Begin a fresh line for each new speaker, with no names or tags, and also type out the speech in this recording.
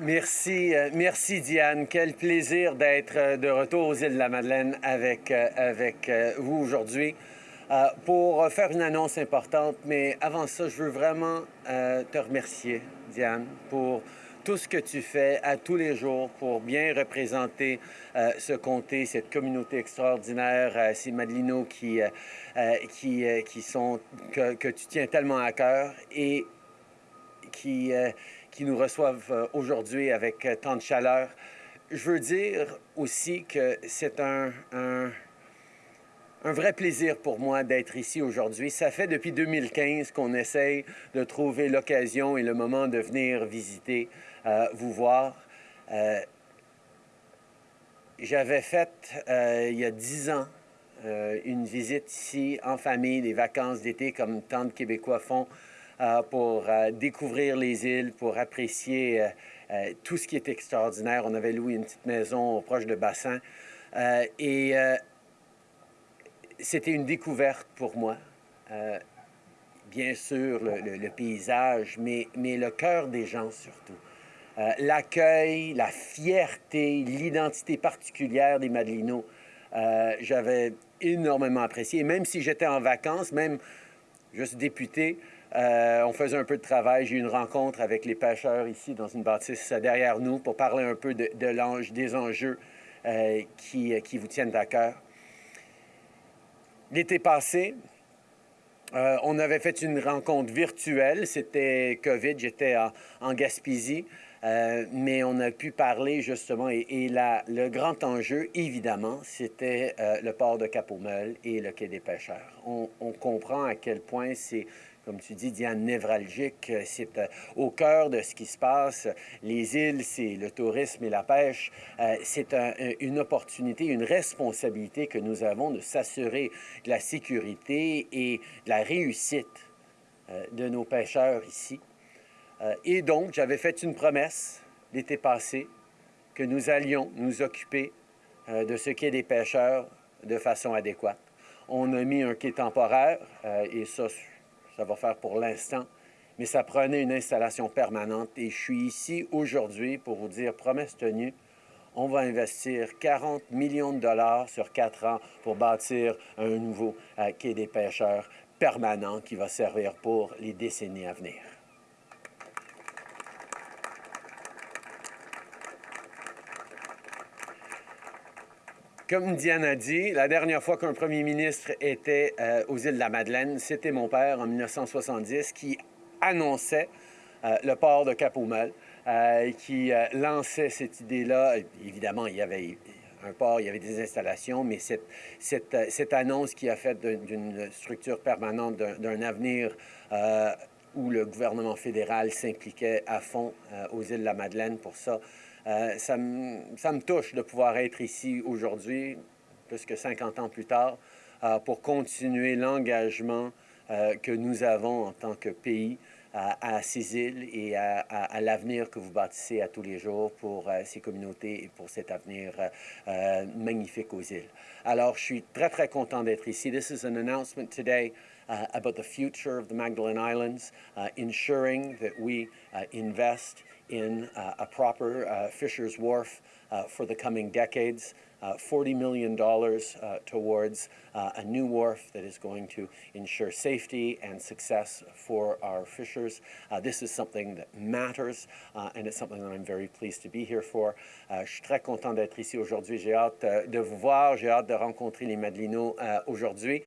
Merci, euh, merci Diane. Quel plaisir d'être euh, de retour aux îles de la Madeleine avec, euh, avec vous aujourd'hui pour faire une annonce importante. Mais avant ça, je veux vraiment te remercier, Diane, pour tout ce que tu fais à tous les jours pour bien représenter ce comté, cette communauté extraordinaire, ces Madelinos qui, qui, qui sont, que, que, tu tiens tellement à cœur et qui qui nous reçoivent euh, aujourd'hui avec euh, tant de chaleur. Je veux dire aussi que c'est un, un, vrai plaisir pour moi d'être ici aujourd'hui. Ça fait depuis 2015 qu'on essaye de trouver l'occasion et le moment de venir visiter, euh, vous voir. J'avais fait, il y a dix ans, une visite ici en famille, des vacances d'été comme tant de Québécois font pour euh, découvrir les îles, pour apprécier euh, tout ce qui est extraordinaire. On avait loué une petite maison proche de bassin et c'était une découverte pour moi. bien sûr, le, paysage, mais, le cœur des gens surtout. L'accueil, la fierté, l'identité particulière des Madelinos. J'avais énormément apprécié. même si j'étais en vacances, même juste député, euh, on faisait un peu de travail. J'ai eu une rencontre avec les pêcheurs ici dans une bâtisse derrière nous pour parler un peu de, de des enjeux euh, qui, qui, vous tiennent à cœur. L'été passé, euh, on avait fait une rencontre virtuelle. C'était COVID, j'étais en, Gaspésie. mais on a pu parler justement, et, le grand enjeu, évidemment, c'était le port de cap et le quai des pêcheurs. On, on comprend à quel point c'est comme tu dis, Diane, névralgique. C'est euh, au cœur de ce qui se passe. Les îles, c'est le tourisme et la pêche. Euh, c'est une opportunité, une responsabilité que nous avons de s'assurer de la sécurité et de la réussite euh, de nos pêcheurs ici. Et donc, j'avais fait une promesse l'été passé que nous allions nous occuper de ce qu'est des pêcheurs de façon adéquate. On a mis un quai temporaire, et ça, ça va faire pour l'instant, mais ça prenait une installation permanente. Et je suis ici aujourd'hui pour vous dire, promesse tenue, on va investir 40 millions de dollars sur quatre ans pour bâtir un nouveau euh, quai des pêcheurs permanent qui va servir pour les décennies à venir. Comme Diane a dit, la dernière fois qu'un premier ministre était euh, aux îles de la Madeleine, c'était mon père en 1970 qui annonçait euh, le port de cap euh, qui lançait cette idée-là. Évidemment, il y avait un port, il y avait des installations, mais cette, cette, annonce qui a fait d'une structure permanente, d'un avenir où le gouvernement fédéral s'impliquait à fond aux îles de la Madeleine pour ça, euh, ça, me, touche de pouvoir être ici aujourd'hui, plus que 50 ans plus tard, euh, pour continuer l'engagement euh, que nous avons en tant que pays à, ces îles et à, l'avenir que vous bâtissez à tous les jours pour ces communautés et pour cet avenir magnifique aux îles. Alors, je suis très, très content d'être ici. This is an announcement today uh, about the future of the Magdalene Islands, uh, ensuring that we uh, invest in uh, a proper uh, Fisher's Wharf uh, for the coming decades. $40 million towards a new wharf that is going to ensure safety and success for our fishers. this is something that matters and it's something that I'm very pleased to be here for. je suis très content d'être ici aujourd'hui. J'ai hâte de vous voir, j'ai hâte de rencontrer les Madelinos aujourd'hui.